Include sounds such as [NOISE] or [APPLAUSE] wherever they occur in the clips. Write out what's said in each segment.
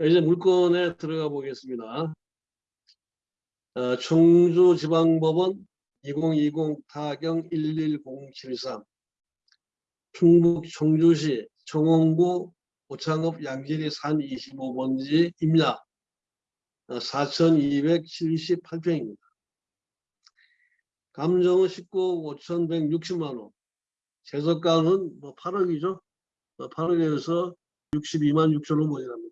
이제 물건에 들어가 보겠습니다. 어, 청주지방법원 2020 타경 11073 충북 청주시 청원구 오창읍 양지리 산 25번지 임야 4,278평입니다. 감정은 19억 5,160만원, 재석가는 뭐 8억이죠. 8억에서 62만 6천원 모자랍니다.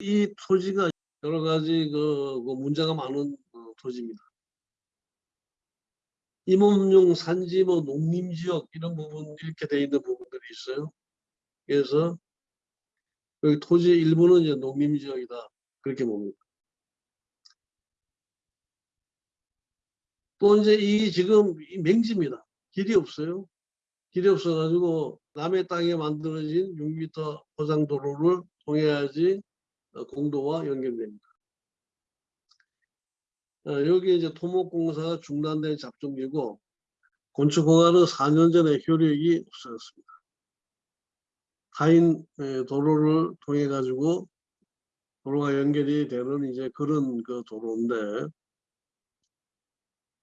이 토지가 여러 가지 그, 그 문제가 많은 어, 토지입니다. 임업용 산지 뭐 농림지역 이런 부분 이렇게 돼 있는 부분들이 있어요. 그래서 여기 토지 일부는 이제 농림지역이다 그렇게 봅니다. 또 이제 이 지금 이 맹지입니다. 길이 없어요. 길이 없어가지고 남의 땅에 만들어진 6m 포장 도로를 통해야지 어, 공도와 연결됩니다. 어, 여기 이제 토목공사가 중단된 잡종이고 건축허가는 4년 전에 효력이 없어졌습니다. 타인 에, 도로를 통해 가지고 도로가 연결이 되는 이제 그런 그 도로인데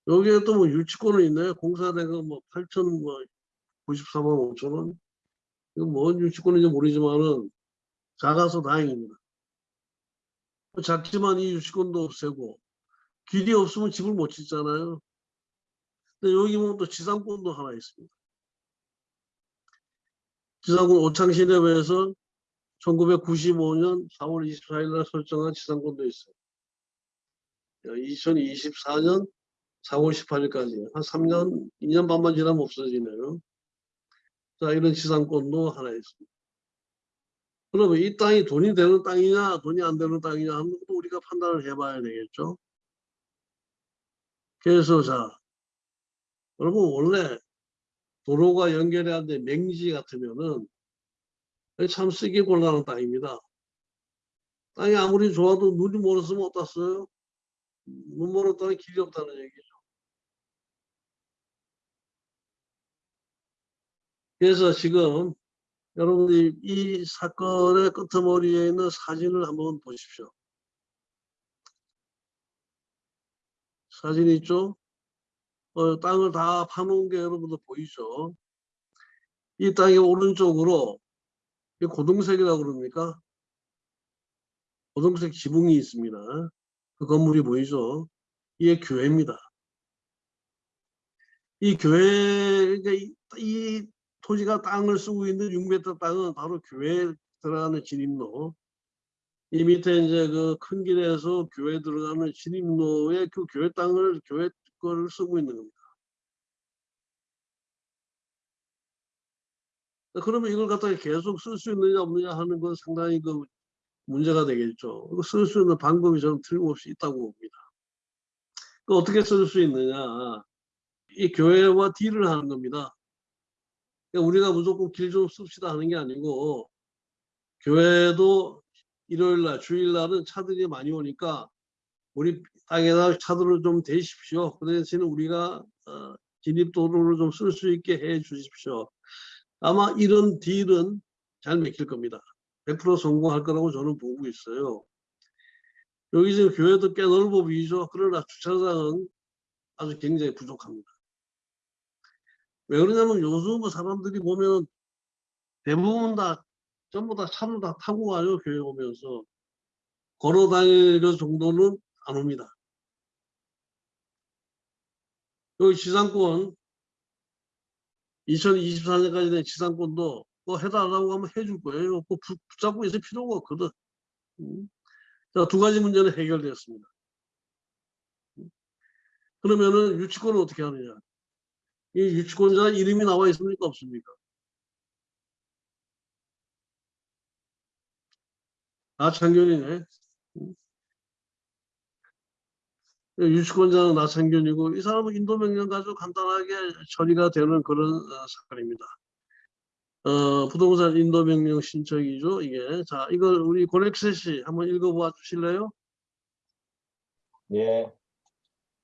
여기에 또 뭐 유치권은 있나요? 공사대가 뭐 8천 뭐 94만 5천 원. 이거 뭔 유치권인지 모르지만은 작아서 다행입니다. 뭐 작지만 이 유치권도 없애고 길이 없으면 집을 못 짓잖아요. 근데 여기 보면 또 지상권도 하나 있습니다. 지상권 오창시내에서 1995년 4월 24일 날 설정한 지상권도 있어요. 2024년 4월 18일까지 한 3년, 2년 반만 지나면 없어지네요. 자, 이런 지상권도 하나 있습니다. 그러면 이 땅이 돈이 되는 땅이냐, 돈이 안 되는 땅이냐 하는 것도 우리가 판단을 해봐야 되겠죠. 그래서 자, 여러분 원래 도로가 연결해야 돼 맹지 같으면은 참 쓰기 곤란한 땅입니다. 땅이 아무리 좋아도 눈이 멀었으면 써요? 눈 멀었다는 길이 없다는 얘기죠. 그래서 지금 여러분들이 이 사건의 끄트머리에 있는 사진을 한번 보십시오. 사진 있죠? 어, 땅을 다 파놓은 게 여러분들 보이죠? 이 땅의 오른쪽으로 이 고동색이라고 그럽니까? 고동색 지붕이 있습니다. 그 건물이 보이죠? 이게 교회입니다. 이 교회, 이, 이 토지가 땅을 쓰고 있는 6m 땅은 바로 교회에 들어가는 진입로. 이 밑에 이제 그 큰 길에서 교회 들어가는 진입로에 그 교회 땅을 교회 거를 쓰고 있는 겁니다. 그러면 이걸 갖다가 계속 쓸 수 있느냐 없느냐 하는 건 상당히 그 문제가 되겠죠. 쓸 수 있는 방법이 저는 틀림없이 있다고 봅니다. 그 어떻게 쓸 수 있느냐. 이 교회와 딜을 하는 겁니다. 그러니까 우리가 무조건 길 좀 씁시다 하는 게 아니고 교회도 일요일 날, 주일 날은 차들이 많이 오니까 우리 땅에다 차들을 좀 대십시오. 그 대신에 우리가 어, 진입도로를 좀 쓸 수 있게 해 주십시오. 아마 이런 딜은 잘 맥힐 겁니다. 100% 성공할 거라고 저는 보고 있어요. 여기 지금 교회도 꽤 넓어 보이죠. 그러나 주차장은 아주 굉장히 부족합니다. 왜 그러냐면 요즘 뭐 사람들이 보면 대부분 다 전부 다 차를 다 타고 가요 교회 오면서 걸어 다닐 정도는 안 옵니다. 여기 지상권 2024년까지 된 지상권도 뭐 해달라고 하면 해줄 거예요. 뭐 붙잡고 있을 필요가 없거든. 음. 자, 두 가지 문제는 해결되었습니다. 음. 그러면은 유치권은 어떻게 하느냐? 이 유치권자 이름이 나와 있습니까? 없습니까? 아, 창균이네. 음. 유치권자는 나창균이고 이 사람은 인도명령 가지고 간단하게 처리가 되는 그런 어, 사건입니다. 어, 부동산 인도명령 신청이죠. 이게 자 이걸 우리 고렉세 씨 한번 읽어봐 주실래요? 예.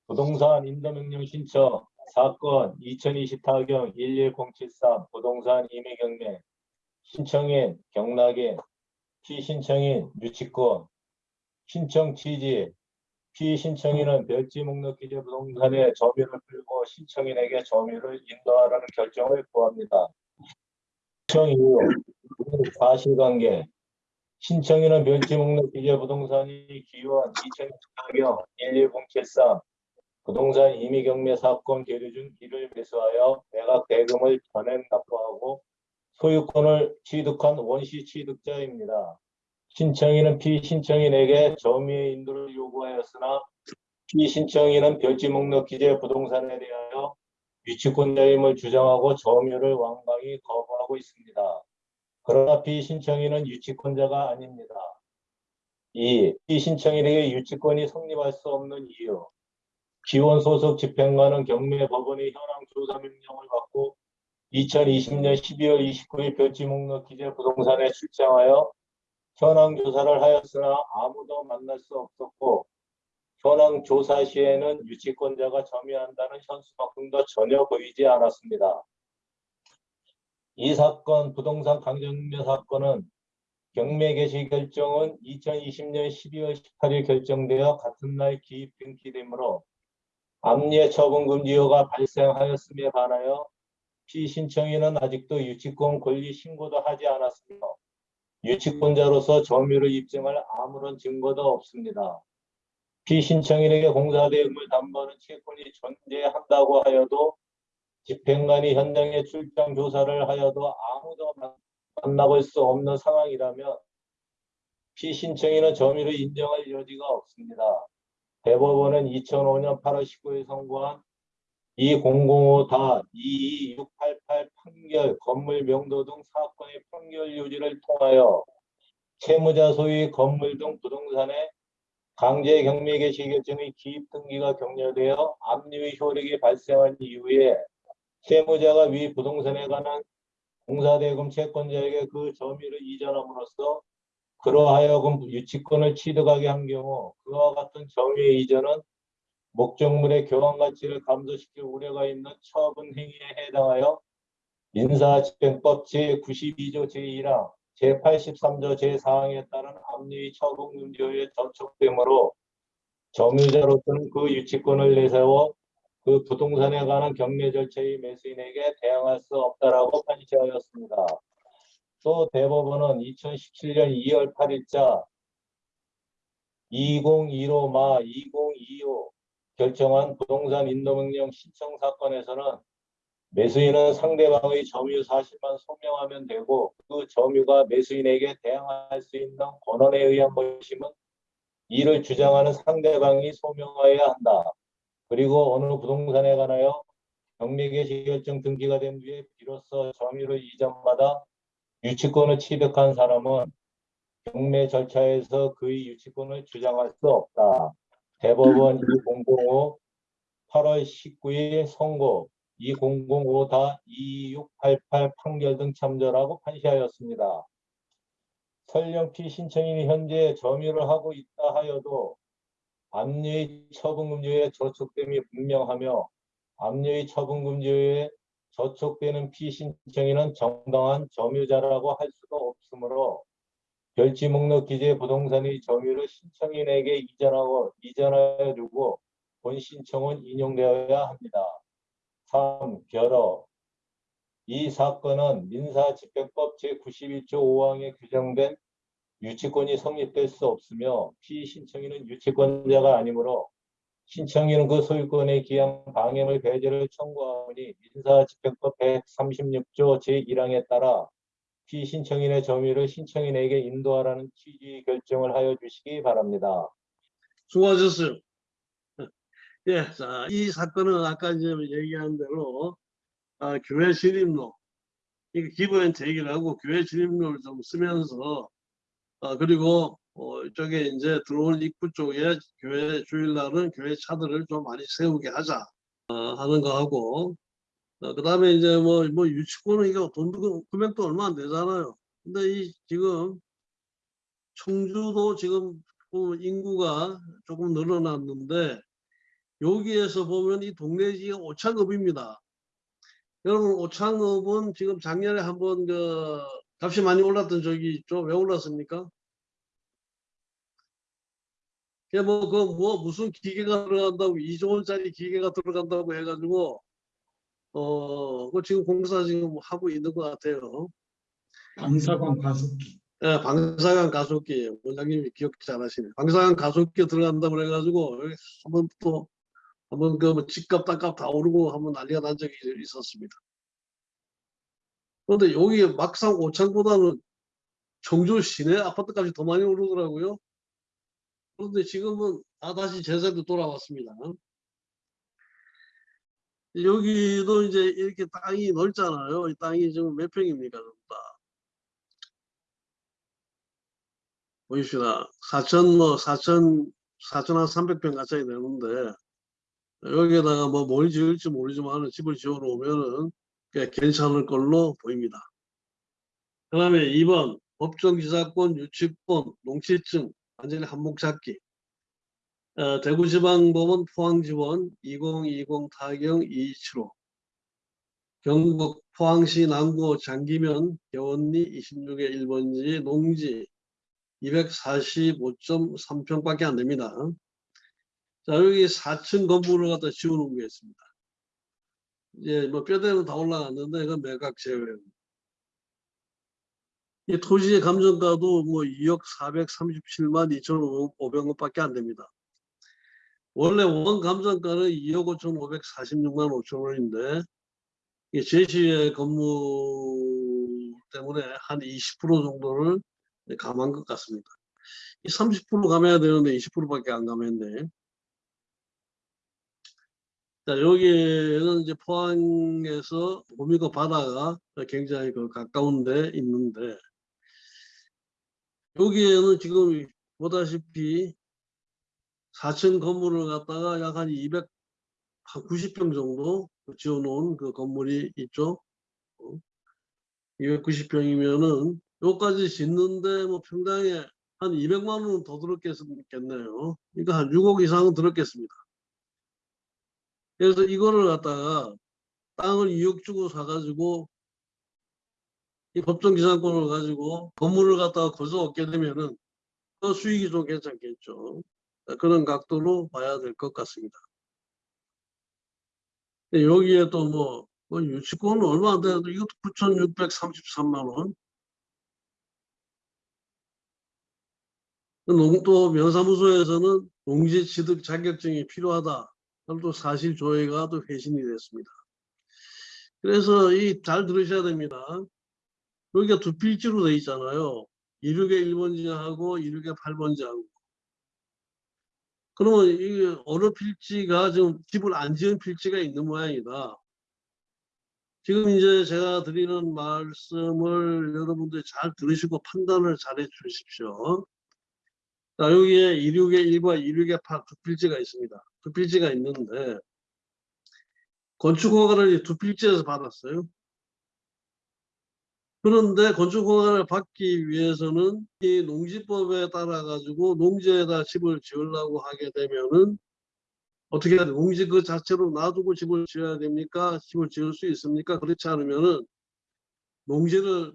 부동산 인도명령 신청 사건 2024경 11073 부동산 임의 경매 신청인 경락인 피신청인 유치권, 신청 취지, 피신청인은 별지 목록 기재 부동산에 점유를 풀고 신청인에게 점유를 인도하라는 결정을 구합니다. 신청 이유, 사실관계, 신청인은 멸지 목록 기재 부동산이 기원 2014경 11073 부동산 임의 경매 사건 계류 중 이를 매수하여 매각 대금을 전액 납부하고 소유권을 취득한 원시 취득자입니다. 신청인은 피신청인에게 점유의 인도를 요구하였으나 피신청인은 별지 목록 기재 부동산에 대하여 유치권자임을 주장하고 점유를 완강히 거부하고 있습니다. 그러나 피신청인은 유치권자가 아닙니다. 2. 피신청인에게 유치권이 성립할 수 없는 이유 기원 소속 집행관은 경매 법원의 현황 조사 명령을 받고 2020년 12월 29일 별지 목록 기재 부동산에 출장하여 현황 조사를 하였으나 아무도 만날 수 없었고 현황 조사 시에는 유치권자가 점유한다는 현수막등도 전혀 보이지 않았습니다. 이 사건 부동산 강정매 사건은 경매 개시 결정은 2020년 12월 18일 결정되어 같은 날 기입 등기되므로 암예 처분 금지효가 발생하였음에 반하여 피신청인은 아직도 유치권 권리 신고도 하지 않았으며 유치권자로서 점유를 입증할 아무런 증거도 없습니다. 피신청인에게 공사대금을 담보하는 채권이 존재한다고 하여도 집행관이 현장에 출장 조사를 하여도 아무도 만- 만나볼 수 없는 상황이라면 피신청인은 점유를 인정할 여지가 없습니다. 대법원은 2005년 8월 19일 선고한 2005-22688 판결 건물 명도 등 사건의 판결 유지를 통하여 채무자 소유의 건물 등 부동산에 강제 경매 개시 결정의 기입 등기가 격려되어 압류의 효력이 발생한 이후에 채무자가 위 부동산에 관한 공사대금 채권자에게 그 점유를 이전함으로써 그러하여금 유치권을 취득하게 한 경우 그와 같은 점유의 이전은 목적물의 교환 가치를 감소시킬 우려가 있는 처분 행위에 해당하여 민사집행법 제92조 제1항 제83조 제4항에 따른 압류의 처분 금지에 저촉되므로 점유자로서는 그 유치권을 내세워 그 부동산에 관한 경매 절차의 매수인에게 대항할 수 없다라고 판시하였습니다. 또 대법원은 2017년 2월 8일자 2015마 2025 결정한 부동산 인도명령 신청 사건에서는 매수인은 상대방의 점유 사실만 소명하면 되고 그 점유가 매수인에게 대항할 수 있는 권한에 의한 것임은 이를 주장하는 상대방이 소명하여야 한다. 그리고 어느 부동산에 관하여 경매 개시 결정 등기가 된 뒤에 비로소 점유를 이전받아 유치권을 취득한 사람은 경매 절차에서 그의 유치권을 주장할 수 없다. 대법원 2005 8월 19일 선고 2005-2688 판결 등 참조라고 판시하였습니다. 설령 피신청인이 현재 점유를 하고 있다 하여도 압류의 처분금지에 저촉됨이 분명하며 압류의 처분금지에 저촉되는 피신청인은 정당한 점유자라고 할 수도 없으므로 별지 목록 기재 부동산의 점유를 신청인에게 이전하고 이전하여 주고 본 신청은 인용되어야 합니다. 3. 결어 이 사건은 민사집행법 제91조 5항에 규정된 유치권이 성립될 수 없으며 피신청인은 유치권자가 아니므로 신청인은 그 소유권에 기한 방해물 배제를 청구하니 민사집행법 136조 제1항에 따라 피신청인의 점유를 신청인에게 인도하라는 취지의 결정을 하여 주시기 바랍니다. 수고하셨어요. 예, 자, 이 사건은 아까 이제 얘기한 대로 아, 교회 진입로 이게 기부엔 제기를 하고 교회 진입로를 좀 쓰면서 아, 그리고 어, 이쪽에 이제 들어올 입구 쪽에 교회 주일날은 교회 차들을 좀 많이 세우게 하자 어, 하는 거 하고 어, 그 다음에 이제 뭐, 뭐 유치권은 이거 돈도 금액도 얼마 안 되잖아요. 근데 이 지금 청주도 지금 보면 인구가 조금 늘어났는데 여기에서 보면 이 동네 지역 오창읍입니다. 여러분 오창읍은 지금 작년에 한번 그 값이 많이 올랐던 적이 있죠. 왜 올랐습니까? 뭐, 그, 뭐, 무슨 기계가 들어간다고, 2조 원짜리 기계가 들어간다고 해가지고, 어, 그 지금 공사 지금 하고 있는 것 같아요. 방사광 가속기. 예, 방사관 가속기, 원장님이 기억 잘하시네. 방사관 가속기 들어간다고 그래가지고, 한번 또, 한번 그뭐 집값, 땅값 다 오르고 한번 난리가 난 적이 있었습니다. 그런데 여기 막상 오창보다는 청주 시내 아파트값이 더 많이 오르더라고요. 그런데 지금은 다 다시 제자리로 돌아왔습니다. 여기도 이제 이렇게 땅이 넓잖아요. 이 땅이 지금 몇 평입니까? 다. 보십시다. 4천 뭐 4천 4천 한 300평 가까이 되는데 여기에다가 뭐 뭘 지을지 모르지만 집을 지어 놓으면은 꽤 괜찮을 걸로 보입니다. 그 다음에 2번 법정지사권, 유치권, 농취증 완전히 한몫 잡기 어, 대구지방법원 포항지원 2020 타경 2275 경북 포항시 남구 장기면 개원리 26의 1번지 농지 245.3평밖에 안 됩니다. 자 여기 4층 건물을 갖다 지어놓은 게 있습니다. 이제 뭐 뼈대는 다 올라갔는데 이건 매각 제외입니다. 이 토지의 감정가도 뭐 2억 437만 2,500원 밖에 안 됩니다. 원래 원 감정가는 2억 5,546만 5천 원인데 이 제시의 건물 때문에 한 20% 정도를 감한 것 같습니다. 이30% 감해야 되는데 20%밖에 안 감했네. 자, 여기는 이제 포항에서 도미고 바다가 굉장히 그 가까운 데 있는데 여기에는 지금 보다시피 4층 건물을 갖다가 약 한 200, 한 90평 정도 지어놓은 그 건물이 있죠. 290평이면은 여기까지 짓는데 뭐 평당에 한 200만 원은 더 들었겠네요. 그러니까 한 6억 이상은 들었겠습니다. 그래서 이거를 갖다가 땅을 2억 주고 사가지고 이 법정 기상권을 가지고 건물을 갖다가 거저 얻게 되면은 그 수익이 좀 괜찮겠죠. 그런 각도로 봐야 될 것 같습니다. 여기에 또 뭐, 뭐 유치권은 얼마 안 되는데 이것도 9,633만 원. 농, 또 면사무소에서는 농지 취득 자격증이 필요하다. 또 사실 조회가 또 회신이 됐습니다. 그래서 이 잘 들으셔야 됩니다. 여기가 두 필지로 돼 있잖아요. 26의 1번지하고 26의 8번지하고. 그러면 이 어느 필지가 지금 집을 안 지은 필지가 있는 모양이다. 지금 이제 제가 드리는 말씀을 여러분들이 잘 들으시고 판단을 잘 해 주십시오. 자, 여기에 26의 1과 26의 8 두 필지가 있습니다. 두 필지가 있는데 건축허가를 두 필지에서 받았어요. 그런데 건축허가를 받기 위해서는 이 농지법에 따라 가지고 농지에다 집을 지으려고 하게 되면은 어떻게 해야 돼? 농지 그 자체로 놔두고 집을 지어야 됩니까? 집을 지을 수 있습니까? 그렇지 않으면은 농지를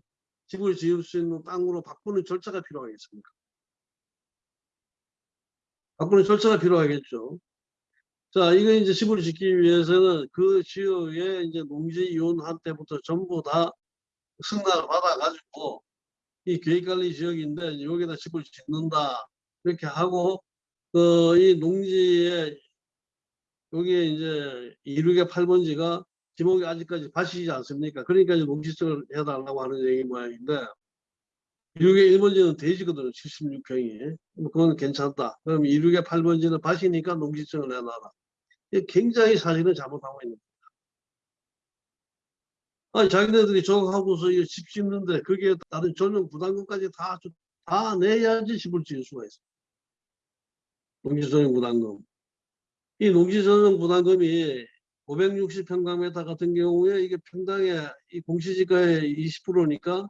집을 지을 수 있는 땅으로 바꾸는 절차가 필요하겠습니다. 바꾸는 절차가 필요하겠죠. 자, 이거 이제 집을 짓기 위해서는 그 지역에 이제 농지 이혼한 때부터 전부 다 승낙을 받아가지고 이 계획관리 지역인데 여기다 집을 짓는다 이렇게 하고 그 이 농지에 여기에 이제 266의 8번지가 지목이 아직까지 바시지 않습니까? 그러니까 이제 농지증을 해달라고 하는 얘기 모양인데 266의 1번지는 돼지거든요. 76평이. 그건 괜찮다. 그럼 266의 8번지는 바시니까 농지증을 내놔라. 이게 굉장히 사실은 잘못하고 있는. 아니, 자기네들이 저거 하고서 이집 짓는데 거기에 다른 전용 부담금까지 다, 주- 다 내야지 집을 지을 수가 있어요. 농지전용 부담금. 이 농지전용 부담금이 560평방미터 같은 경우에 이게 평당에 이 공시지가의 20%니까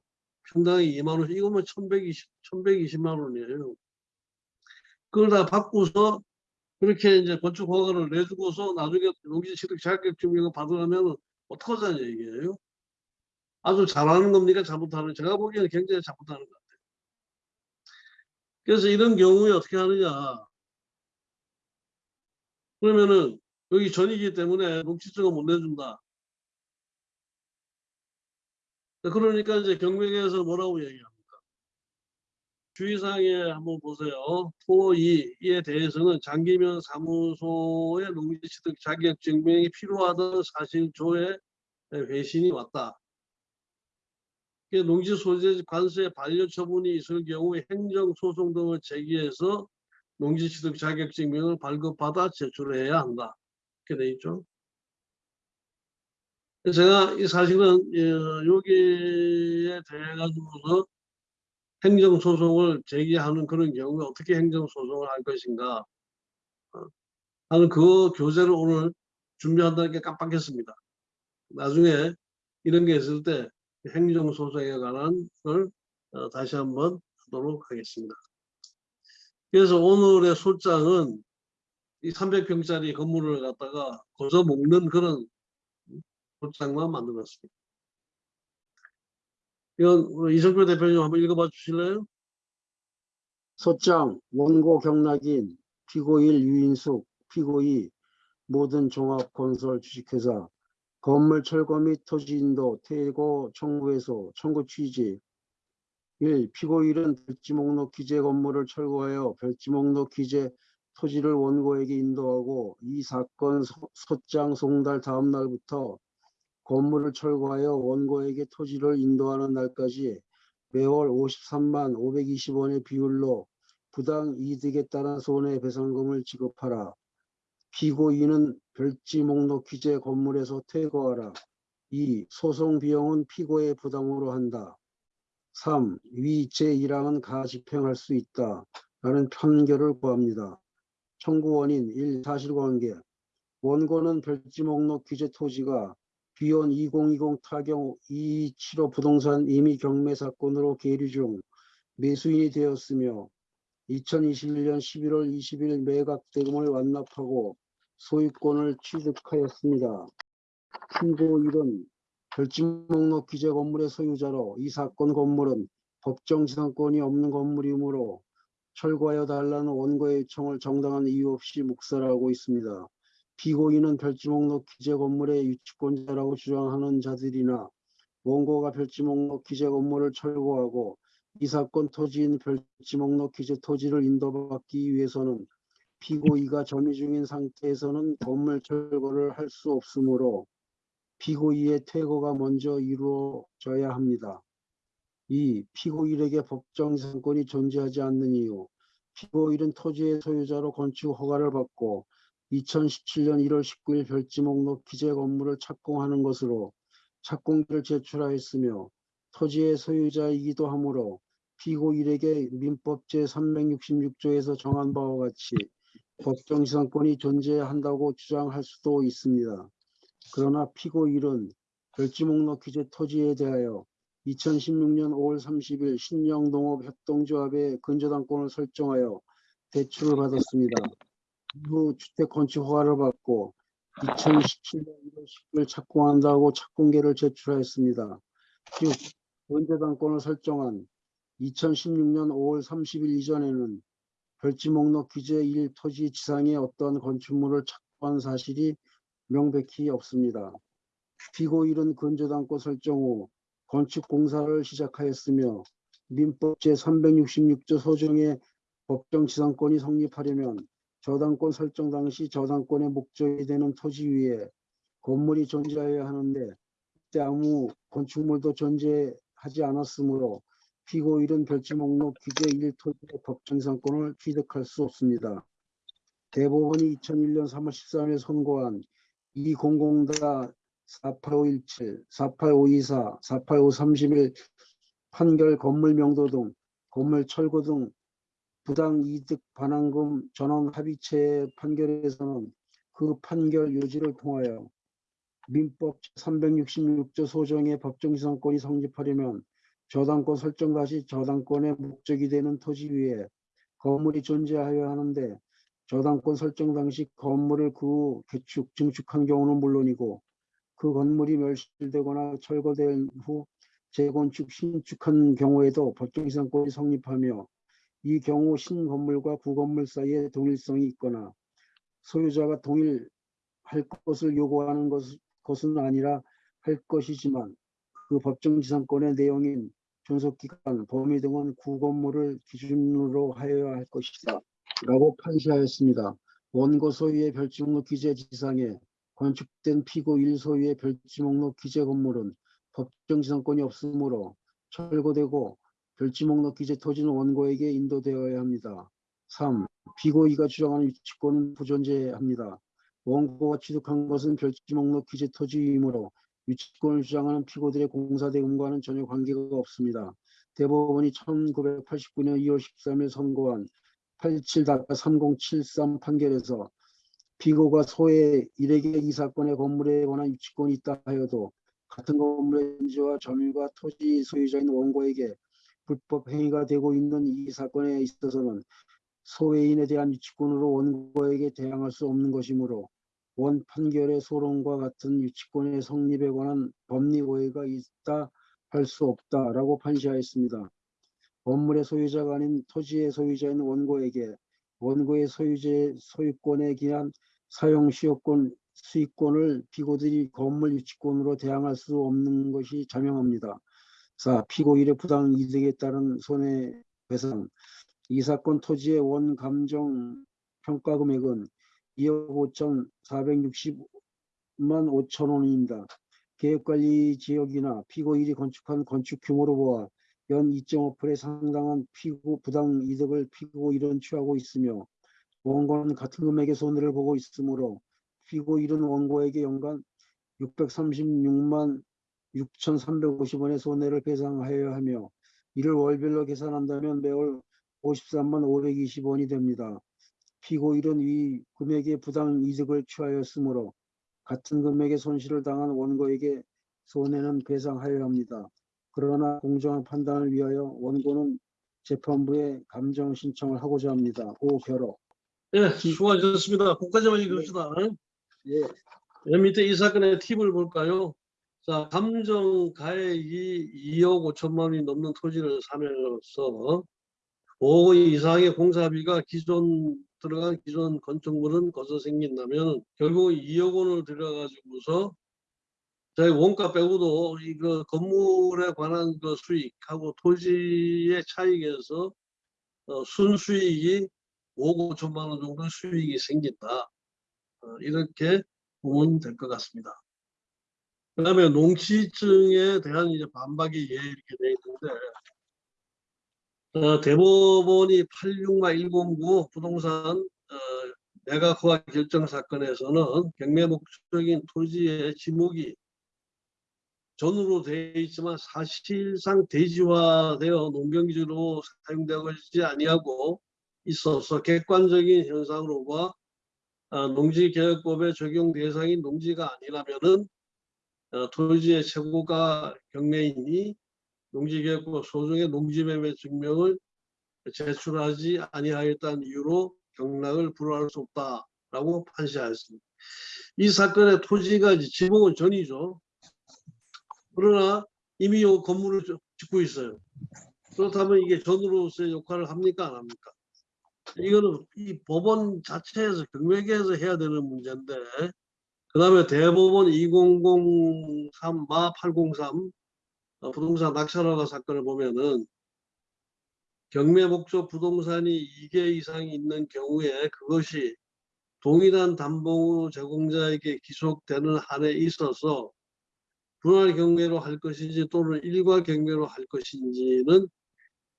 평당에 2만 원, 이거면 1120, 1120만 원이에요. 그걸 다 받고서 그렇게 이제 건축 허가를 내주고서 나중에 농지 취득 자격증 이거 받으려면 어떡하자는 얘기예요? 아주 잘하는 겁니까? 잘못하는 제가 보기에는 굉장히 잘못하는 것 같아요. 그래서 이런 경우에 어떻게 하느냐. 그러면은 여기 전이기 때문에 녹취증을 못 내준다. 그러니까 이제 경매계에서 뭐라고 얘기합니까? 주의사항에 한번 보세요. 토 2에 대해서는 장기면 사무소의 농지취득 자격 증명이 필요하다는 사실 조에 회신이 왔다. 그 농지 소재 관세 반려 처분이 있을 경우 행정소송 등을 제기해서 농지취득 자격 증명을 발급받아 제출해야 한다. 이렇게 돼 있죠. 제가 이 사실은 어, 여기에 대해 가지고서 행정소송을 제기하는 그런 경우에 어떻게 행정소송을 할 것인가 어, 하는 그 교재를 오늘 준비한다는 게 깜빡했습니다. 나중에 이런 게 있을 때 행정소송에 관한 걸 어, 다시 한번 하도록 하겠습니다. 그래서 오늘의 소장은 이 300평짜리 건물을 갖다가 거저 먹는 그런 소장만 만들었습니다. 이건 이성표 대표님 한번 읽어봐 주실래요? 소장 원고 경락인 피고일 유인숙 피고이 모든 종합건설 주식회사 건물 철거 및 토지 인도 퇴거 청구에서 청구 취지 1. 피고일은 별지 목록 기재 건물을 철거하여 별지 목록 기재 토지를 원고에게 인도하고 이 사건 소- 소장 송달 다음 날부터 건물을 철거하여 원고에게 토지를 인도하는 날까지 매월 53만 520원의 비율로 부당 이득에 따른 손해배상금을 지급하라. 피고인은 별지 목록 기재 건물에서 퇴거하라. 2. 소송 비용은 피고의 부담으로 한다. 3. 위 제1항은 가집행할 수 있다. 라는 판결을 구합니다. 청구 원인 1. 사실관계 원고는 별지 목록 기재 토지가 비원 2020 타경 275 부동산 임의 경매 사건으로 계류 중 매수인이 되었으며 2021년 11월 20일 매각 대금을 완납하고 소유권을 취득하였습니다. 피고일은 별지 목록 기재 건물의 소유자로 이 사건 건물은 법정 지상권이 없는 건물이므로 철거하여 달라는 원고의 요청을 정당한 이유 없이 묵살하고 있습니다. 피고인은 별지 목록 기재 건물의 유치권자라고 주장하는 자들이나 원고가 별지 목록 기재 건물을 철거하고 이 사건 토지인 별지 목록 기재 토지를 인도받기 위해서는 피고이가 점유 중인 상태에서는 건물 철거를 할 수 없으므로 피고이의 퇴거가 먼저 이루어져야 합니다. 2. 피고일에게 법정 상권이 존재하지 않는 이유 피고일은 토지의 소유자로 건축 허가를 받고 2017년 1월 19일 별지 목록 기재 건물을 착공하는 것으로 착공기를 제출하였으며 토지의 소유자이기도 하므로 피고 일에게 민법 제366조에서 정한 바와 같이 법정 지상권이 존재한다고 주장할 수도 있습니다. 그러나 피고 일은 별지 목록 기재 토지에 대하여 2016년 5월 30일 신영동업협동조합의 근저당권을 설정하여 대출을 받았습니다. 이후 주택 건축 허가를 받고 2017년 1월 10일 착공한다고 착공계를 제출하였습니다. 즉 근저당권을 설정한 2016년 5월 30일 이전에는 별지 목록 기재 1 토지 지상에 어떤 건축물을 착공한 사실이 명백히 없습니다. 피고일은 근저당권 설정 후 건축 공사를 시작하였으며 민법 제366조 소정의 법정 지상권이 성립하려면 저당권 설정 당시 저당권의 목적이 되는 토지 위에 건물이 존재해야 하는데 그때 아무 건축물도 존재하지 않았으므로 피고일은 별지 목록 기재 1토지의 법정 지상권을 취득할 수 없습니다. 대법원이 2001년 3월 13일 선고한 200다 48517, 48524, 48531 판결 건물 명도 등 건물 철거 등 부당 이득 반환금 전원 합의체 판결에서는 그 판결 요지를 통하여 민법 366조 소정의 법정지상권이 성립하려면 저당권 설정 당시 저당권의 목적이 되는 토지 위에 건물이 존재하여야 하는데 저당권 설정 당시 건물을 그후 개축, 증축한 경우는 물론이고 그 건물이 멸실되거나 철거된 후 재건축, 신축한 경우에도 법정이상권이 성립하며 이 경우 신건물과 구건물 사이에 동일성이 있거나 소유자가 동일할 것을 요구하는 것, 것은 아니라 할 것이지만 그 법정지상권의 내용인 존속기간, 범위 등은 구건물을 기준으로 하여야 할 것이다. 라고 판시하였습니다. 원고 소유의 별지 목록 기재 지상에 건축된 피고 1 소유의 별지 목록 기재 건물은 법정 지상권이 없으므로 철거되고 별지 목록 기재 토지는 원고에게 인도되어야 합니다. 3. 피고 2가 주장하는 유치권은 부존재합니다. 원고가 취득한 것은 별지 목록 기재 토지이므로 유치권을 주장하는 피고들의 공사 대금과는 전혀 관계가 없습니다. 대법원이 1989년 2월 13일 선고한 87-3073 판결에서 피고가 소의 일에게 이 사건의 건물에 관한 유치권이 있다 하여도 같은 건물의 현지와 점유가 토지 소유자인 원고에게 불법 행위가 되고 있는 이 사건에 있어서는 소외인에 대한 유치권으로 원고에게 대항할 수 없는 것이므로 원 판결의 소론과 같은 유치권의 성립에 관한 법리 오해가 있다 할 수 없다라고 판시하였습니다. 건물의 소유자가 아닌 토지의 소유자인 원고에게 원고의 소유재 소유권에 기한 사용 시효권 수익권을 피고들이 건물 유치권으로 대항할 수 없는 것이 자명합니다. 4. 피고 1의 부당 이득에 따른 손해배상 이 사건 토지의 원 감정 평가 금액은 2억 5천 460만 5천 원입니다. 계획관리 지역이나 피고 1이 건축한 건축 규모로 보아 연 2.5%에 상당한 피고 부당 이득을 피고 1은 취하고 있으며 원고는 같은 금액의 손해를 보고 있으므로 피고 1은 원고에게 연간 636만 6,350원의 손해를 배상하여야 하며 이를 월별로 계산한다면 매월 53만 520원이 됩니다. 피고 1은 이 금액의 부당 이득을 취하였으므로 같은 금액의 손실을 당한 원고에게 손해는 배상하여야 합니다. 그러나 공정한 판단을 위하여 원고는 재판부에 감정 신청을 하고자 합니다. 5. 결호 예, 수고하셨습니다. 거기까지만 읽읍시다. 예, 맨 밑에 이 사건의 팁을 볼까요? 자, 감정 가액이 2억 5천만 원이 넘는 토지를 사면서 5억 이상의 공사비가 기존 들어간 기존 건축물은 거기서 생긴다면 결국 2억 원을 들여가지고서 저희 원가 빼고도 이거 건물에 관한 그 수익하고 토지의 차익에서 어, 순수익이 5억 5천만 원 정도 수익이 생긴다. 어, 이렇게 보면 될 것 같습니다. 그 다음에 농지증에 대한 이제 반박이 예 이렇게 돼 있는데 어, 대법원이 86109 부동산 어, 매각허가 결정 사건에서는 경매 목적인 토지의 지목이 전으로 되어 있지만 사실상 대지화되어 농경지로 사용되고 있지 아니하고 있어서 객관적인 현상으로 봐 아, 농지개혁법의 적용 대상인 농지가 아니라면은 어, 토지의 최고가 경매인이 농지개혁법 소정의 농지매매 증명을 제출하지 아니하였다는 이유로 경락을 불허할 수 없다라고 판시하였습니다. 이 사건의 토지가 지목은 전이죠. 그러나 이미 요 건물을 저- 짓고 있어요. 그렇다면 이게 전으로서의 역할을 합니까 안 합니까? 이거는 이 법원 자체에서 경매계에서 해야 되는 문제인데 그 다음에 대법원 2003마 803 어, 부동산 낙찰허가 사건을 보면은 경매 목적 부동산이 2개 이상이 있는 경우에 그것이 동일한 담보 제공자에게 기속되는 한에 있어서 분할 경매로 할 것인지 또는 일괄 경매로 할 것인지는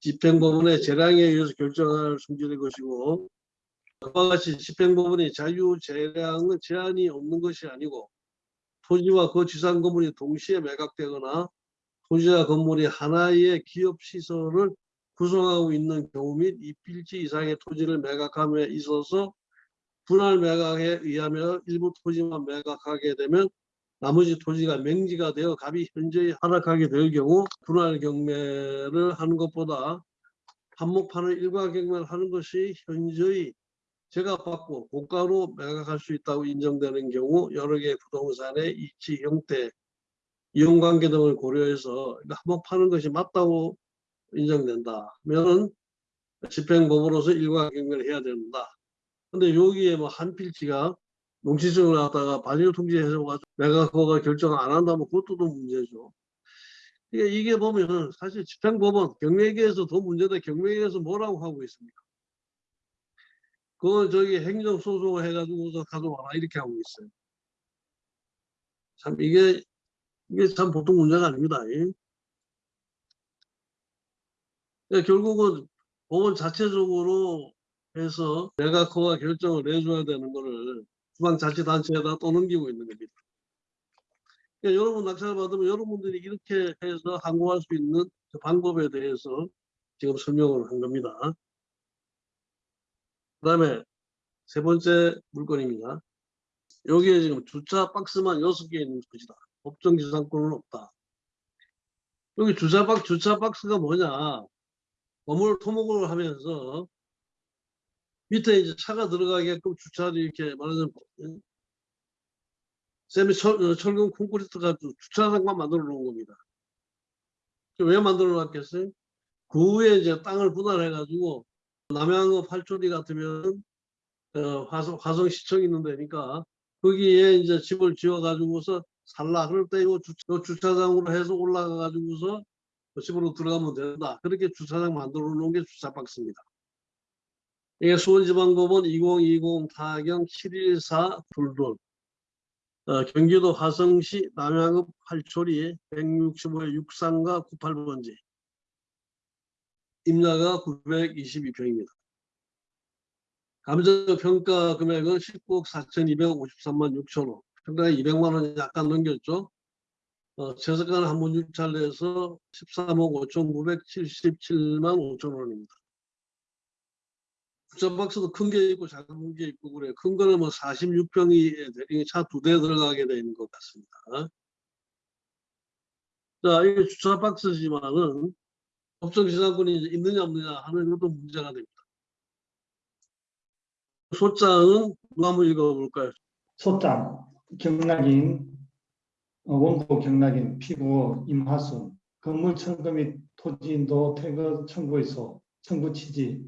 집행법원의 재량에 의해서 결정할 승질의 것이고 그와 같이 집행법원의 자유재량은 제한이 없는 것이 아니고 토지와 그 지상 건물이 동시에 매각되거나 토지와 건물이 하나의 기업 시설을 구성하고 있는 경우 및 이필지 이상의 토지를 매각함에 있어서 분할 매각에 의하며 일부 토지만 매각하게 되면 나머지 토지가 맹지가 되어 값이 현저히 하락하게 될 경우 분할 경매를 하는 것보다 한목판을 일괄 경매를 하는 것이 현저히 제값받고 고가로 매각할 수 있다고 인정되는 경우 여러 개의 부동산의 이치 형태 이용관계 등을 고려해서 한번 파는 것이 맞다고 인정된다. 하면은 집행법으로서 일괄 경매를 해야 된다. 근데 여기에 뭐 한 필지가 농지증을 통지해서 가지고 내가 그거가 결정 안 한다면 그것도 또 문제죠. 이게, 이게 보면 사실 집행법은 경매계에서 더 문제다. 경매계에서 뭐라고 하고 있습니까? 그거 저기 행정소송을 해가지고서 가져와라 이렇게 하고 있어요. 참 이게 이게 참 보통 문제가 아닙니다. 예. 그러니까 결국은 법원 자체적으로 해서 그와 결정을 내줘야 되는 거를 지방자치단체에다 떠넘기고 있는 겁니다. 그러니까 여러분 낙찰을 받으면 여러분들이 이렇게 해서 항고할 수 있는 그 방법에 대해서 지금 설명을 한 겁니다. 그 다음에 세 번째 물건입니다. 여기에 지금 주차 박스만 6개 있는 것이다. 법정 지상권은 없다. 여기 주차 박 주차 박스가 뭐냐? 건물 토목을 하면서 밑에 이제 차가 들어가게끔 주차를 이렇게 말하자면 세미 철, 어, 철근 콘크리트 가지고 주차장만 만들어 놓은 겁니다. 왜 만들어 놨겠어요? 그 후에 이제 땅을 분할해 가지고 남양읍 팔초리 같으면 어, 화성, 화성시청 있는 데니까 거기에 이제 집을 지어 가지고서 살라 그럴 때 주차, 주차장으로 해서 올라가 가지고서 그 집으로 들어가면 된다. 그렇게 주차장 만들어 놓은 게 주차 박스입니다. 이게 수원지방법원 2020 타경 714 둘둘 어, 경기도 화성시 남양읍 활초리 165의 63가 98번지 임야가 922평입니다. 감정평가 금액은 19억 4,253만 6천 원. 평당에 200만 원 약간 넘겼죠. 어, 최저가는 한번 유찰해서 13억 5,977만 5천 원입니다. 주차박스도 큰 게 있고 작은 게 있고 그래요. 큰 거는 뭐 46평이 차 두 대 들어가게 되는 것 같습니다. 자, 이게 주차 박스지만은 법정 지상권이 있느냐 없느냐 하는 것도 문제가 됩니다. 소장은 누가 한번 읽어볼까요? 소장 경락인 어, 원고 경락인 피고 임하순 건물 청구 및 토지인도 퇴거 청구에서 청구 취지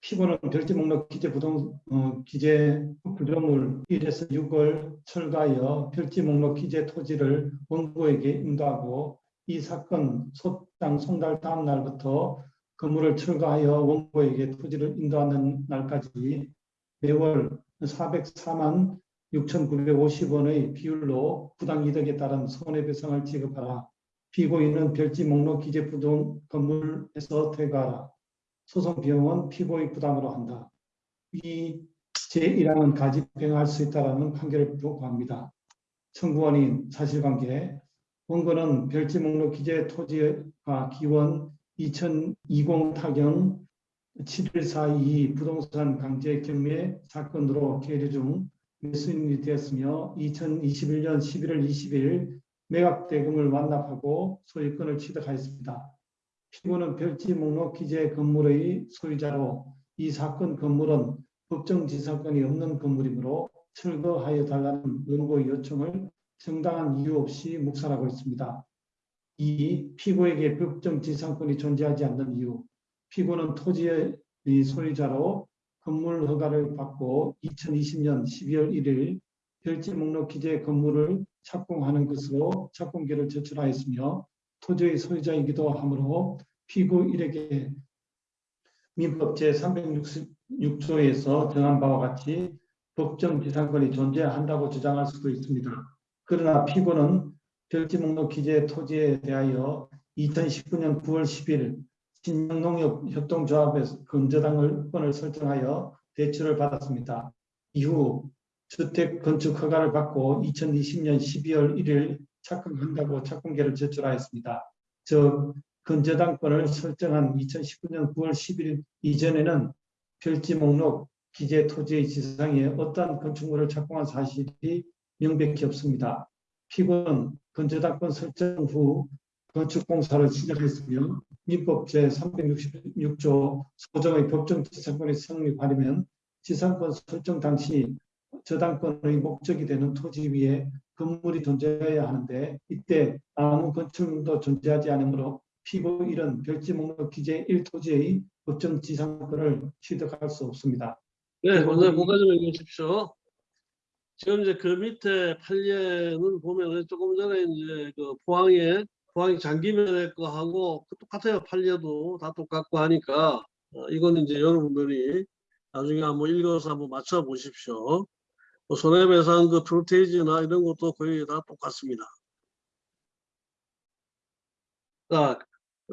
피고는 별지 목록 기재 부동 어, 기재 구조물 1에서 6월 철가하여 별지 목록 기재 토지를 원고에게 인도하고 이 사건 소장 송달 다음 날부터 건물을 철거하여 원고에게 토지를 인도하는 날까지 매월 404만 6,950원의 비율로 부당 이득에 따른 손해배상을 지급하라. 피고인은 별지 목록 기재 부동 건물에서 퇴거하라. 소송 비용은 피고의 부담으로 한다. 이 제1항은 가집행할 수 있다라는 판결을 요구합니다. 청구원인 사실관계 원고는 별지 목록 기재 토지가 기원 2020 타경 7142 부동산 강제 경매 사건으로 계류 중 매수인이 되었으며 2021년 11월 20일 매각 대금을 완납하고 소유권을 취득하였습니다. 피고는 별지 목록 기재 건물의 소유자로 이 사건 건물은 법정 지상권이 없는 건물이므로 철거하여 달라는 원고의 요청을 정당한 이유 없이 묵살하고 있습니다. 이 피고에게 법정 지상권이 존재하지 않는 이유 피고는 토지의 소유자로 건물 허가를 받고 2020년 12월 1일 별지 목록 기재 건물을 착공하는 것으로 착공계를 제출하였으며 토지의 소유자이기도 하므로 피고 1에게 민법 제366조에서 정한 바와 같이 법정 지상권이 존재한다고 주장할 수도 있습니다. 그러나 피고는 별지 목록 기재 토지에 대하여 2019년 9월 10일 신영농협협동조합에서 건저당을 설정하여 대출을 받았습니다. 이후 주택 건축 허가를 받고 2020년 12월 1일 착공한다고 착공계를 제출하였습니다. 즉 건저당권을 설정한 2019년 9월 10일 이전에는 별지 목록 기재 토지의 지상에 어떠한 건축물을 착공한 사실이 명백히 없습니다. 피고는 건저당권 설정 후 건축공사를 시작했으며 민법 제366조 소정의 법정 지상권이 성립하려면 지상권 설정 당시 저당권의 목적이 되는 토지 위에 건물이 존재해야 하는데 이때 아무 건축물도 존재하지 않으므로 피고 1은 별지 목록 기재 1토지의 법정 지상권을 취득할 수 없습니다. 네, 먼저 이- 뭐가 좀 읽으십시오. 지금 이제 그 밑에 판례는 보면은 조금 전에 이제 그 포항에 포항이 장기면에 거하고 똑같아요. 판례도 다 똑같고 하니까 어, 이건 이제 여러분들이 나중에 한번 읽어서 한번 맞춰 보십시오. 뭐 손해배상 그 프로테이지나 이런 것도 거의 다 똑같습니다. 자,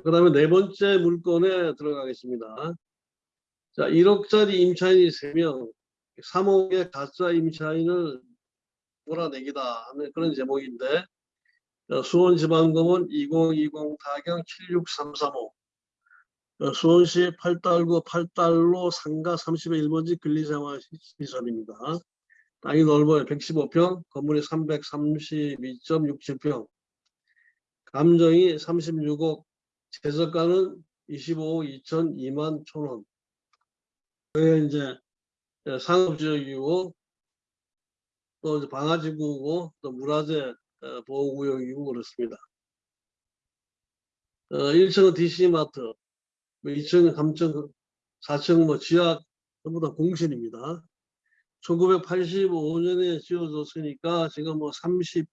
그 다음에 네 번째 물건에 들어가겠습니다. 자, 1억짜리 임차인이 3명, 3억의 가짜 임차인을 몰아내기다 하는 그런 제목인데 어, 수원지방법원 2020 타경 76335 어, 수원시 8달구 8달로 상가 30의 1번지 근리생활시설입니다. 땅이 넓어요. 115평, 건물이 332.67평, 감정이 36억, 최저가는 25억 2천 2만 천 원. 그게 이제 예, 상업지역이고 또 이제 방화지구고 또 문화재 어, 보호구역이고 그렇습니다. 어, 1층은 DC마트, 2층은 3층, 4층 뭐 지하 전부 다 공실입니다. 1985년에 지어졌으니까 지금 뭐 30,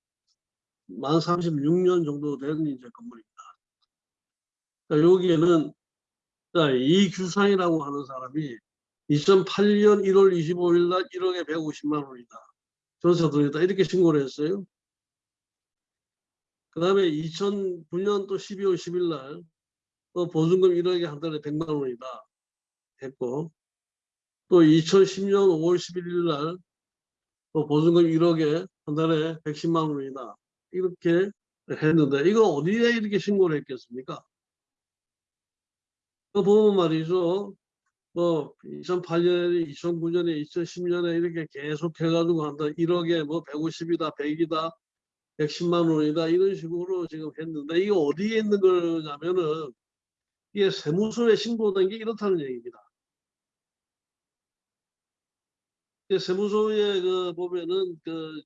만 36년 정도 된 이제 건물입니다. 자, 여기에는 자, 이규상이라고 하는 사람이 2008년 1월 25일 날 1억에 150만 원이다. 전세 들어있다. 이렇게 신고를 했어요. 그 다음에 2009년 또 12월 10일 날 또 보증금 1억에 한 달에 100만 원이다. 했고 또 2010년 5월 11일 날 또 보증금 1억에 한 달에 110만 원이다. 이렇게 했는데 이거 어디에 이렇게 신고를 했겠습니까? 그 보면 말이죠. 뭐 2008년에 2009년에 2010년에 이렇게 계속 해가지고 한다 1억에 뭐 150이다 100이다 110만 원이다 이런 식으로 지금 했는데 이게 어디에 있는 거냐면은 이게 세무서에 신고된 게 이렇다는 얘기입니다. 세무서에 그 보면은 그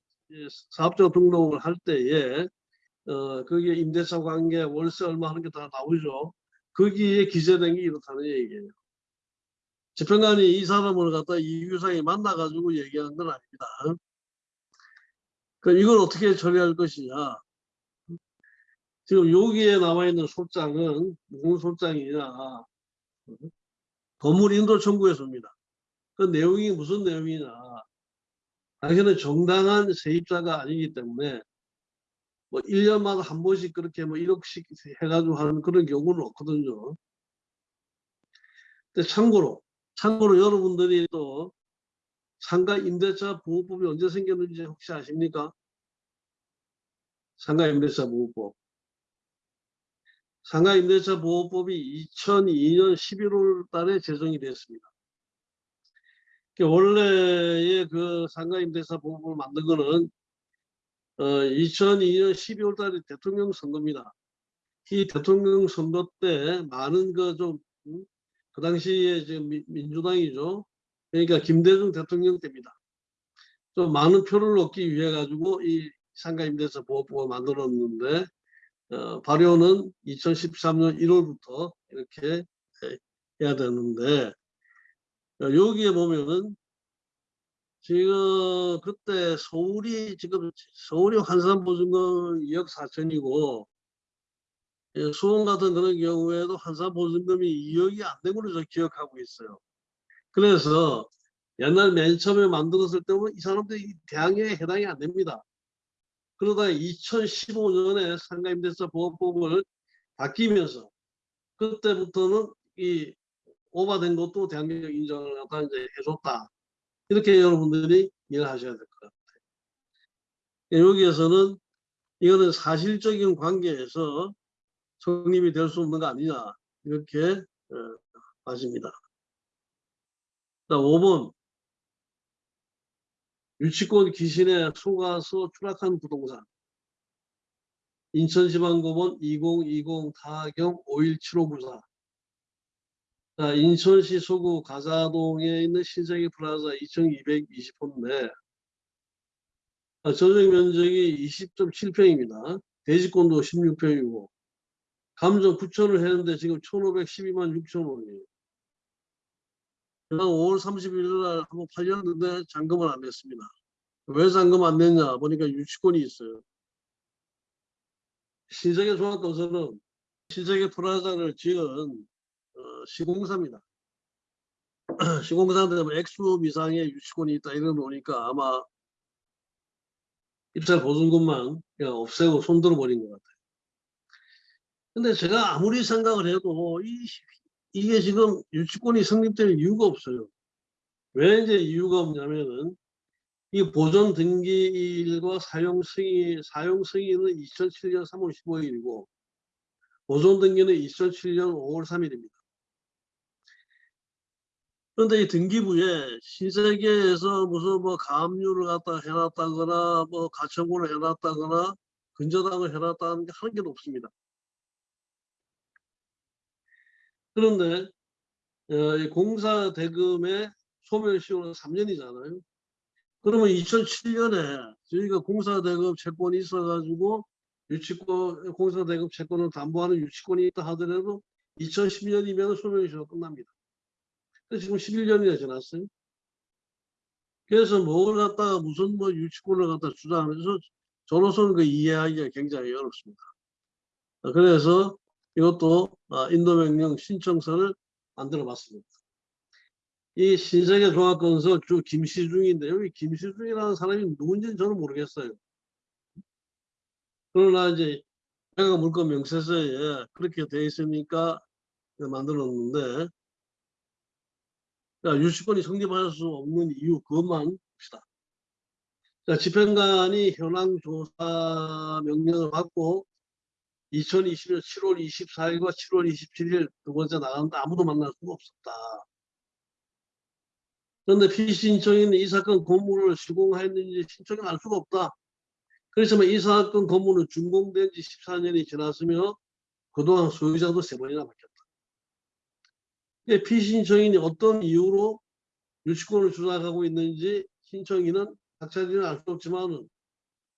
사업자 등록을 할 때에 어 그게 임대차 관계 월세 얼마 하는 게 다 나오죠. 거기에 기재된 게 이렇다는 얘기예요. 재판관이 이 사람을 갖다 이규상이 만나가지고 얘기한 건 아닙니다. 그 이걸 어떻게 처리할 것이냐. 지금 여기에 나와 있는 소장은 무슨 소장이냐. 건물 인도 청구에서입니다. 그 내용이 무슨 내용이냐. 당신은 정당한 세입자가 아니기 때문에 뭐 1년마다 한 번씩 그렇게 뭐 1억씩 해가지고 하는 그런 경우는 없거든요. 근데 참고로 참고로 여러분들이 또 상가 임대차 보호법이 언제 생겼는지 혹시 아십니까? 상가 임대차 보호법. 상가 임대차 보호법이 2002년 11월 달에 제정이 됐습니다. 그 원래의 그 상가 임대차 보호법을 만든 거는 어, 2002년 12월 달에 대통령 선거입니다. 이 대통령 선거 때 많은 그좀 음? 그 당시에 지금 민- 민주당이죠. 그러니까 김대중 대통령 때입니다. 좀 많은 표를 얻기 위해 가지고 이 상가임대차 보호법을 만들었는데 어, 발효는 2013년 1월부터 이렇게 해- 해야 되는데 어, 여기에 보면은 지금 그때 서울이 지금 서울이 환산보증금 2억 4천이고 예, 수원 같은 그런 경우에도 환산보증금이 2억이 안된 걸로 저 기억하고 있어요. 그래서 옛날 맨 처음에 만들었을 때는 이 사람들이 대학에 해당이 안 됩니다. 그러다가 2015년에 상가임대차 보호법을 바뀌면서 그때부터는 이 오바된 것도 대학력 인정을 갖다 이제 해줬다. 이렇게 여러분들이 이해를 하셔야 될 것 같아요. 여기에서는 이거는 사실적인 관계에서 성립이 될 수 없는 거 아니냐 이렇게 어, 봐집니다. 자, 5번 유치권 귀신에 속아서 추락한 부동산 인천지방법원 2020 타경 517594 자, 인천시 서구 가좌동에 있는 신세계 플라자 2220호인데 아, 전용 면적이 20.7평입니다. 대지권도 16평이고 감정 9천을 했는데 지금 1,512만 6천 원이에요. 지난 5월 31일 날 한번 팔렸는데 잔금을 안 냈습니다. 왜 잔금 안 냈냐 보니까 유치권이 있어요. 신세계 종합건설은 신세계 프라자를 지은 어, 시공사입니다. [CLEARS THROAT] 시공사인데 뭐 액수 미상의 유치권이 있다 이런 거니까 아마 입찰 보증금만 그냥 없애고 손들어 버린 것 같아요. 근데 제가 아무리 생각을 해도 이, 이게 지금 유치권이 성립될 이유가 없어요. 왜 이제 이유가 없냐면은 이 보존 등기일과 사용 승인, 사용 승인은 2007년 3월 15일이고 보존 등기는 2007년 5월 3일입니다. 그런데 이 등기부에 신세계에서 무슨 뭐 가압류를 갖다 해놨다거나 뭐 가처분을 해놨다거나 근저당을 해놨다는 게 하는 게 없습니다. 그런데 어, 이 공사 대금의 소멸시효는 3년이잖아요. 그러면 2007년에 저희가 공사 대금 채권이 있어가지고 유치권 공사 대금 채권을 담보하는 유치권이 있다 하더라도 2010년이면 소멸시효가 끝납니다. 지금 11년이나 지났어요. 그래서 뭘 갖다가 무슨 뭐 유치권을 갖다 주장하면서 저로서는 그 이해하기가 굉장히 어렵습니다. 어, 그래서 이것도 아, 인도명령 신청서를 만들어 봤습니다. 이 신세계 종합건설 주 김시중인데 여기 김시중이라는 사람이 누군지는 저는 모르겠어요. 그러나 이제 내가 물건 명세서에 그렇게 돼 있으니까 만들어 놨는데 자, 유치권이 성립할 수 없는 이유 그것만 봅시다. 자, 집행관이 현황 조사 명령을 받고 2020년 7월 24일과 7월 27일 두 번째 나갔는데 아무도 만날 수가 없었다. 그런데 피신청인은 이 사건 건물을 시공했는지 신청이 알 수가 없다. 그렇지만 이 사건 건물은 준공된 지 14년이 지났으며 그동안 소유자도 세 번이나 바뀌었다. 예, 피신청인이 어떤 이유로 유치권을 주장하고 있는지 신청인은 각자들은 알 수 없지만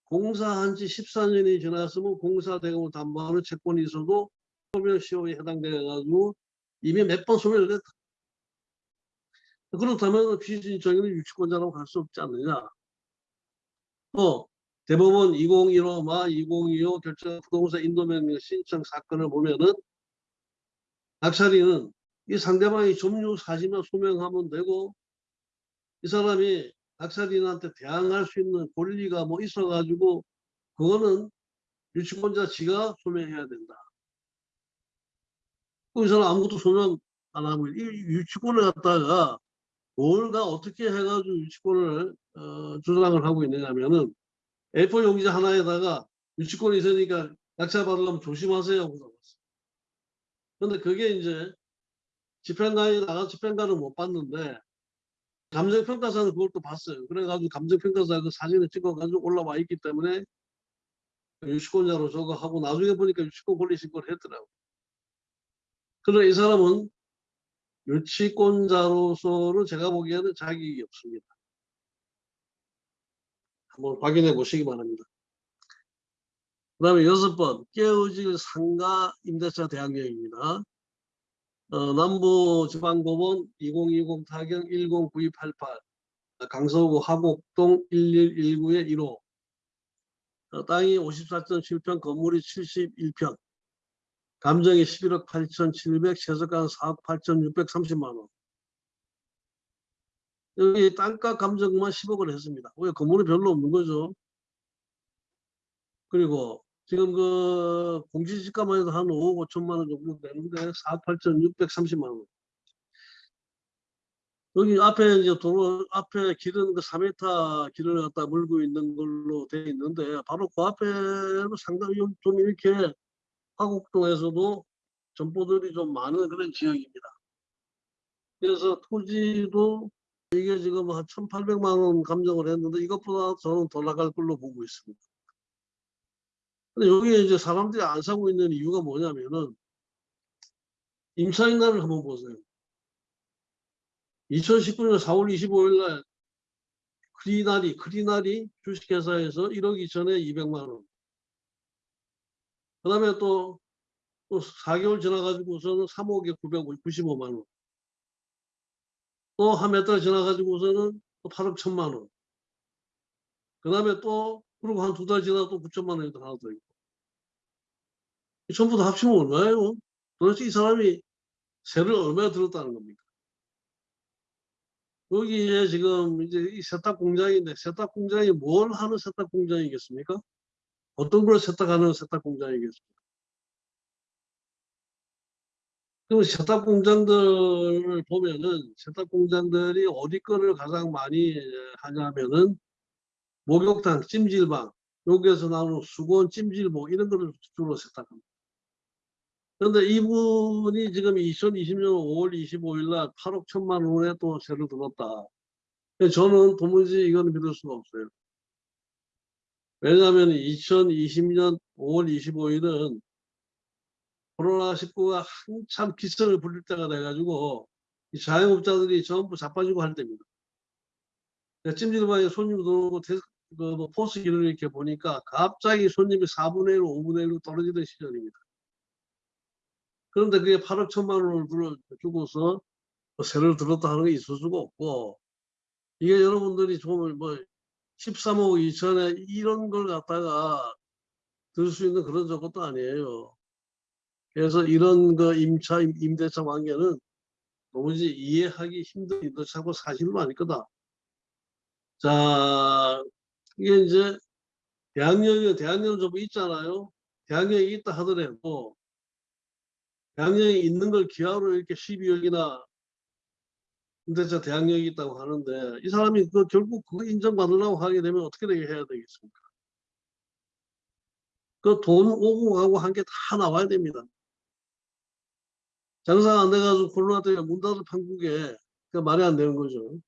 공사한 지 14년이 지났으면 공사 대금을 담보하는 채권이 있어도 소멸시효에 해당돼 가지고 이미 몇 번 소멸을 했다. 그렇다면 피신청인은 유치권자라고 할 수 없지 않느냐. 또 대법원 2015마 2025 결정 부동산 인도명령 신청 사건을 보면은 낙찰인은 이 상대방이 점유 사실만 소명하면 되고 이 사람이 낙찰인한테 대항할 수 있는 권리가 뭐 있어가지고 그거는 유치권자 지가 소명해야 된다. 그 사람 아무것도 소명 안 하고 이 유치권을 갖다가 뭘가 어떻게 해가지고 유치권을 어, 주장을 하고 있느냐면은 A4 용지 하나에다가 유치권이 있으니까 낙찰 받으려면 조심하세요. 하고 그런데 그게 이제 집행관이 나가 집행관을 못 봤는데 감정평가사는 그걸 또 봤어요. 그래가지고 감정평가사가 그 사진을 찍어가지고 올라와 있기 때문에 유치권자로 저거 하고 나중에 보니까 유치권 권리 신고를 했더라고. 그러나 이 사람은 유치권자로서는 제가 보기에는 자격이 없습니다. 한번 확인해 보시기 바랍니다. 그 다음에 여섯 번 깨어질 상가 임대차 대항력입니다. 어, 남부지방법원 2020 타경 109288 강서구 하곡동 1119의 1호 어, 땅이 54.7평 건물이 71평 감정이 11억 8,700 최저가는 4억 8,630만 원 여기 땅값 감정만 10억을 했습니다. 왜 건물이 별로 없는 거죠. 그리고 지금 그 공시지가만 해도 한 5억 5천만 원 정도 되는데 4억 8,630만 원. 여기 앞에 이제 도로 앞에 길은 그 3m 길을 갖다 물고 있는 걸로 되어 있는데 바로 그 앞에는 상당히 좀 이렇게 화곡동에서도 점포들이 좀 많은 그런 지역입니다. 그래서 토지도 이게 지금 한 1,800만 원 감정을 했는데 이것보다 저는 더 나갈 걸로 보고 있습니다. 근데 여기에 이제 사람들이 안 사고 있는 이유가 뭐냐면은 임차인단을 한번 보세요. 2019년 4월 25일 날 크리나리, 크리나리 주식회사에서 1억 2천에 200만 원. 그 다음에 또, 또 4개월 지나가지고서는 3억에 995만 원. 또 한 몇 달 지나가지고서는 또 8억 1천만 원. 그 다음에 또, 그리고 한 두 달 지나서 또 9천만 원이 더 하나 더 있고. 이 전부 다 합치면 얼마예요? 도대체 이 사람이 세를 얼마나 들었다는 겁니까? 여기에 지금 이제 이 세탁 공장인데 세탁 공장이 뭘 하는 세탁 공장이겠습니까? 어떤 걸 세탁하는 세탁 공장이겠습니까? 그럼 세탁 공장들을 보면은 세탁 공장들이 어디 거를 가장 많이 하냐면은 목욕탕, 찜질방, 여기에서 나오는 수건, 찜질복 이런 거를 주로 세탁합니다. 그런데 이분이 지금 2020년 5월 25일 날 8억 1천만 원에 또 세를 들었다. 저는 도무지 이거는 믿을 수가 없어요. 왜냐하면 2020년 5월 25일은 코로나19가 한참 기승을 부릴 때가 돼가지고 이 자영업자들이 전부 자빠지고 할 때입니다. 찜질방에 손님 들어오고 대- 그뭐 포스 기를 이렇게 보니까 갑자기 손님이 4분의 1, 5분의 1로 떨어지던 시절입니다. 그런데 그게 8억 천만 원을 주고서 뭐 세를 들었다 하는 게 있을 수가 없고 이게 여러분들이 좀 뭐 13억 2천에 이런 걸 갖다가 들 수 있는 그런 저것도 아니에요. 그래서 이런 그 임차 임- 임대차 관계는 도무지 이해하기 힘든 임대차고 사실은 아닐 거다. 자 이게 이제 대학령이 대학령 좀 있잖아요. 대학령이 있다 하더라도 대학령이 있는 걸 기하로 이렇게 12억이나 임대차 대학령이 있다고 하는데 이 사람이 그 결국 그거 인정받으려고 하게 되면 어떻게 되게 해야 되겠습니까? 그 돈 오고 가고 한 게 다 나와야 됩니다. 장사가 안 돼가지고 코로나 때문에 문 닫은 판국에 그 말이 안 되는 거죠.